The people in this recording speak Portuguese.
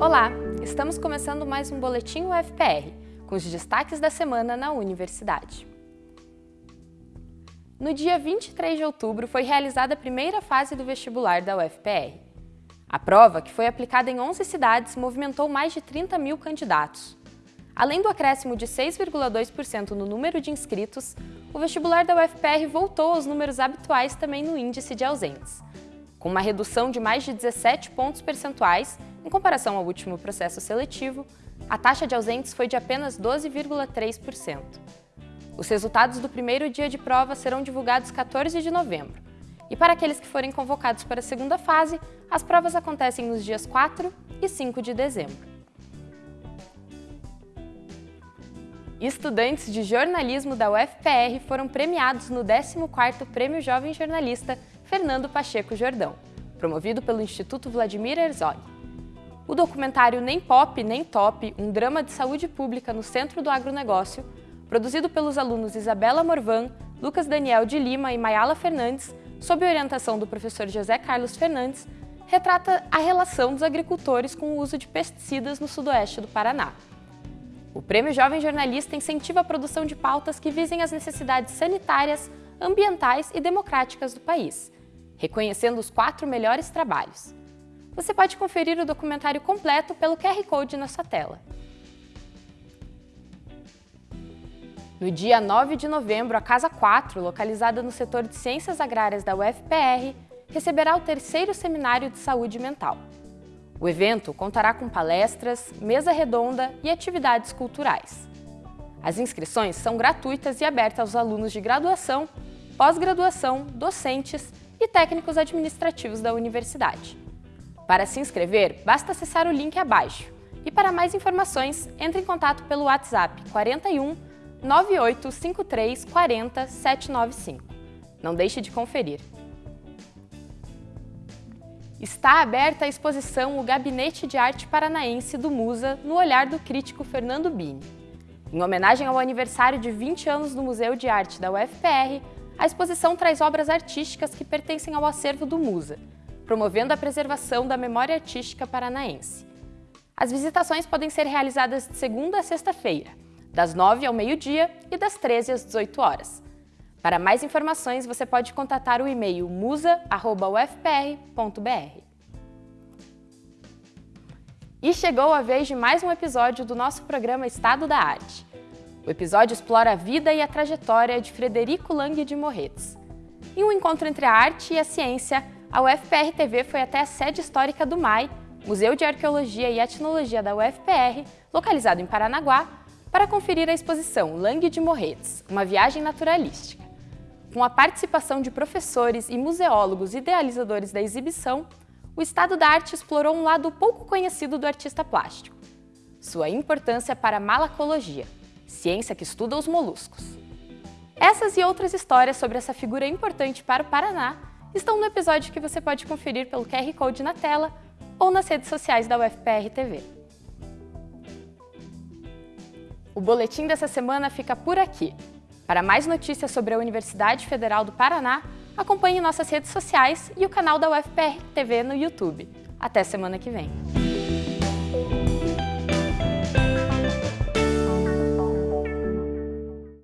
Olá, estamos começando mais um Boletim UFPR, com os destaques da semana na universidade. No dia 23 de outubro foi realizada a primeira fase do vestibular da UFPR. A prova, que foi aplicada em 11 cidades, movimentou mais de 30 mil candidatos. Além do acréscimo de 6,2% no número de inscritos, o vestibular da UFPR voltou aos números habituais também no índice de ausentes, com uma redução de mais de 17 pontos percentuais em comparação ao último processo seletivo, a taxa de ausentes foi de apenas 12,3%. Os resultados do primeiro dia de prova serão divulgados 14 de novembro. E para aqueles que forem convocados para a segunda fase, as provas acontecem nos dias 4 e 5 de dezembro. Estudantes de jornalismo da UFPR foram premiados no 14º Prêmio Jovem Jornalista Fernando Pacheco Jordão, promovido pelo Instituto Vladimir Herzog. O documentário Nem Pop, Nem Top, um drama de saúde pública no centro do agronegócio, produzido pelos alunos Isabela Morvan, Lucas Daniel de Lima e Mayala Fernandes, sob orientação do professor José Carlos Fernandes, retrata a relação dos agricultores com o uso de pesticidas no sudoeste do Paraná. O Prêmio Jovem Jornalista incentiva a produção de pautas que visem as necessidades sanitárias, ambientais e democráticas do país, reconhecendo os quatro melhores trabalhos. Você pode conferir o documentário completo pelo QR Code na sua tela. No dia 9 de novembro, a Casa 4, localizada no setor de Ciências Agrárias da UFPR, receberá o terceiro Seminário de Saúde Mental. O evento contará com palestras, mesa redonda e atividades culturais. As inscrições são gratuitas e abertas aos alunos de graduação, pós-graduação, docentes e técnicos administrativos da universidade. Para se inscrever, basta acessar o link abaixo. E para mais informações, entre em contato pelo WhatsApp 41 9853 40 795. Não deixe de conferir. Está aberta a exposição O Gabinete de Arte Paranaense do Musa no olhar do crítico Fernando Bini. Em homenagem ao aniversário de 20 anos do Museu de Arte da UFPR, a exposição traz obras artísticas que pertencem ao acervo do Musa, promovendo a preservação da memória artística paranaense. As visitações podem ser realizadas de segunda a sexta-feira, das 9 ao meio-dia e das 13 às 18 horas. Para mais informações, você pode contatar o e-mail musa.ufpr.br. E chegou a vez de mais um episódio do nosso programa Estado da Arte. O episódio explora a vida e a trajetória de Frederico Lang de Morretes. Em um encontro entre a arte e a ciência, a UFPR TV foi até a sede histórica do MAI, Museu de Arqueologia e Etnologia da UFPR, localizado em Paranaguá, para conferir a exposição Lang de Morretes, uma viagem naturalística. Com a participação de professores e museólogos idealizadores da exibição, o Estado da Arte explorou um lado pouco conhecido do artista plástico, sua importância para a malacologia, ciência que estuda os moluscos. Essas e outras histórias sobre essa figura importante para o Paraná estão no episódio que você pode conferir pelo QR Code na tela ou nas redes sociais da UFPR TV. O boletim dessa semana fica por aqui. Para mais notícias sobre a Universidade Federal do Paraná, acompanhe nossas redes sociais e o canal da UFPR TV no YouTube. Até semana que vem!